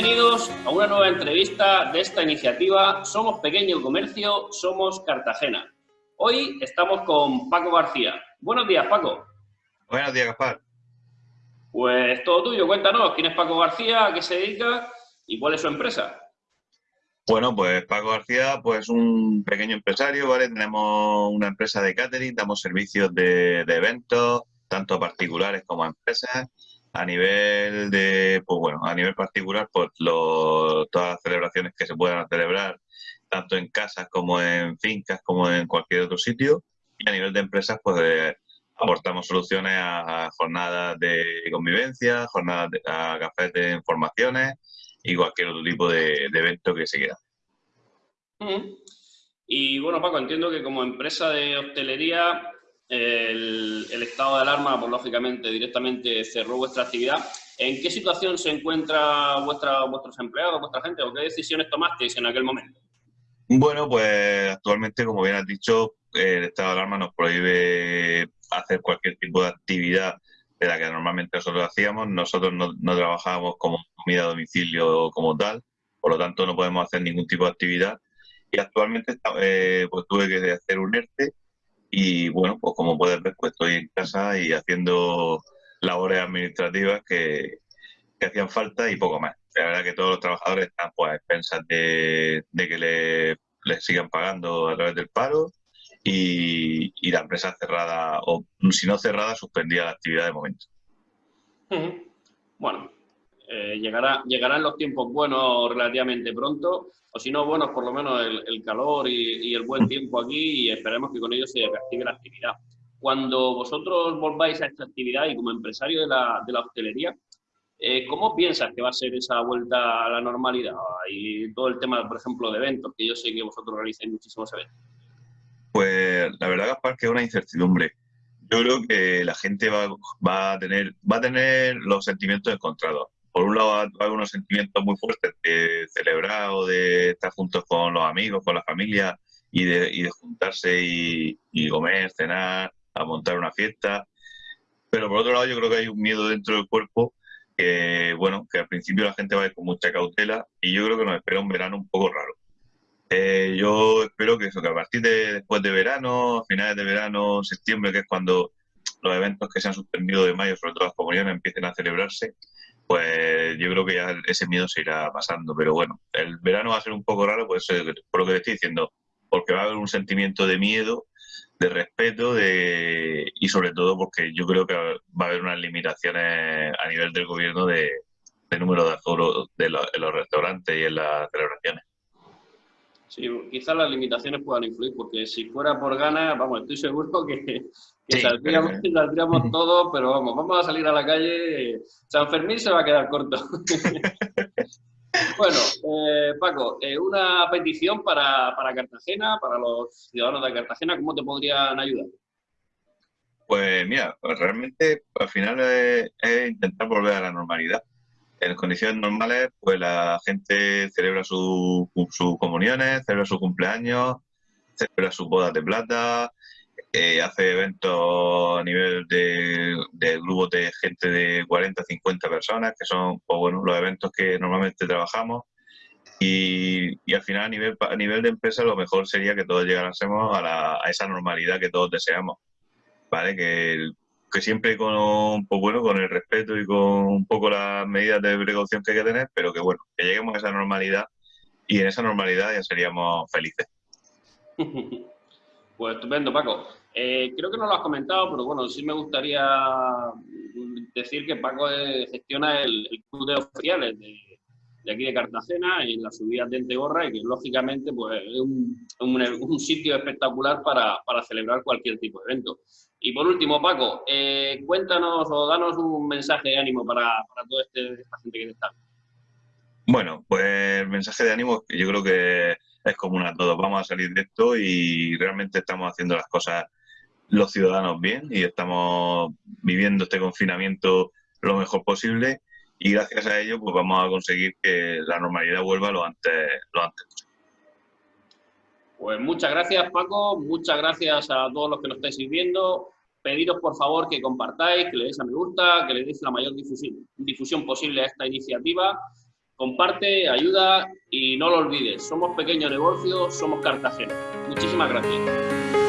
Bienvenidos a una nueva entrevista de esta iniciativa Somos Pequeño Comercio, Somos Cartagena. Hoy estamos con Paco García. Buenos días, Paco. Buenos días, Gaspar. Pues todo tuyo, cuéntanos, ¿quién es Paco García? ¿A qué se dedica? ¿Y cuál es su empresa? Bueno, pues Paco García, pues un pequeño empresario, ¿vale? Tenemos una empresa de catering, damos servicios de, eventos, tanto a particulares como a empresas. A nivel de, pues bueno, a nivel particular, pues todas las celebraciones que se puedan celebrar, tanto en casas como en fincas, como en cualquier otro sitio. Y a nivel de empresas, pues aportamos soluciones a, jornadas de convivencia, jornadas a cafés de informaciones y cualquier otro tipo de, evento que se quiera. Y bueno, Paco, entiendo que como empresa de hostelería, el, estado de alarma, pues lógicamente, directamente cerró vuestra actividad. ¿En qué situación se encuentra vuestra, vuestros empleados, vuestra gente, o qué decisiones tomasteis en aquel momento? Bueno, pues actualmente, como bien has dicho, el estado de alarma nos prohíbe hacer cualquier tipo de actividad de la que normalmente nosotros hacíamos. Nosotros no, no trabajábamos como comida a domicilio como tal, por lo tanto no podemos hacer ningún tipo de actividad. Y actualmente eh, pues tuve que hacer un ERTE y bueno, pues como puedes ver, pues estoy en casa y haciendo labores administrativas que, hacían falta y poco más. La verdad que todos los trabajadores están pues a expensas de, que les le sigan pagando a través del paro y, la empresa cerrada, o si no cerrada, suspendía la actividad de momento. Bueno, llegará, llegarán los tiempos buenos relativamente pronto, o si no buenos, por lo menos el, calor y, el buen tiempo aquí y esperemos que con ello se reactive la actividad. Cuando vosotros volváis a esta actividad y como empresario de la, de la hostelería, eh, ¿cómo piensas que va a ser esa vuelta a la normalidad? Y todo el tema, por ejemplo, de eventos, que yo sé que vosotros realizáis muchísimos eventos. Pues la verdad, Gaspar, que es una incertidumbre. Yo creo que la gente va, va, a tener, va a tener los sentimientos encontrados. Por un lado, hay unos sentimientos muy fuertes de celebrar o de estar juntos con los amigos, con la familia y de, juntarse y, comer, cenar, a montar una fiesta. Pero por otro lado, yo creo que hay un miedo dentro del cuerpo que, bueno, que al principio la gente va a ir con mucha cautela y yo creo que nos espera un verano un poco raro. Eh, yo espero que eso, que a partir de después de verano, finales de verano, septiembre, que es cuando los eventos que se han suspendido de mayo, sobre todo las comunidades, empiecen a celebrarse, pues yo creo que ya ese miedo se irá pasando. Pero bueno, el verano va a ser un poco raro, pues, por lo que te estoy diciendo, porque va a haber un sentimiento de miedo, de respeto de, y sobre todo porque yo creo que va a haber unas limitaciones a nivel del gobierno de, número de aforo de en los restaurantes y en las celebraciones. Sí, quizás las limitaciones puedan influir, porque si fuera por ganas, vamos, estoy seguro que, saldríamos, todos, pero vamos, vamos a salir a la calle. San Fermín se va a quedar corto. bueno, eh, Paco, eh, una petición para, Cartagena, para los ciudadanos de Cartagena, ¿cómo te podrían ayudar? Pues mira, pues realmente al final es intentar volver a la normalidad en condiciones normales, pues la gente celebra sus comuniones, celebra sus cumpleaños, celebra sus bodas de plata, eh, hace eventos a nivel de, grupos de gente de 40, 50 personas, que son pues, bueno, los eventos que normalmente trabajamos. Y, al final, a nivel, a nivel de empresa, lo mejor sería que todos llegásemos a, a esa normalidad que todos deseamos. ¿Vale? Que que siempre con, pues bueno, con el respeto y con un poco las medidas de precaución que hay que tener, pero que bueno, que lleguemos a esa normalidad y en esa normalidad ya seríamos felices. Pues estupendo, Paco. Eh, creo que no lo has comentado, pero bueno, sí me gustaría decir que Paco gestiona el, club de oficiales de, aquí de Cartagena, en las subidas de Entegorra, y que lógicamente pues, es un, sitio espectacular para, para celebrar cualquier tipo de evento. Y por último, Paco, eh, cuéntanos o danos un mensaje de ánimo para, para toda este, esta gente que está. Bueno, pues el mensaje de ánimo yo creo que es común a todos. Vamos a salir de esto y realmente estamos haciendo las cosas los ciudadanos bien y estamos viviendo este confinamiento lo mejor posible y gracias a ello pues vamos a conseguir que la normalidad vuelva lo antes, lo antes posible. Pues muchas gracias, Paco. Muchas gracias a todos los que nos estáis viendo. Pediros, por favor, que compartáis, que le deis a me gusta, que le deis la mayor difusión, difusión posible a esta iniciativa. comparte, ayuda y no lo olvides. Somos pequeños negocios, somos Cartagena. Muchísimas gracias.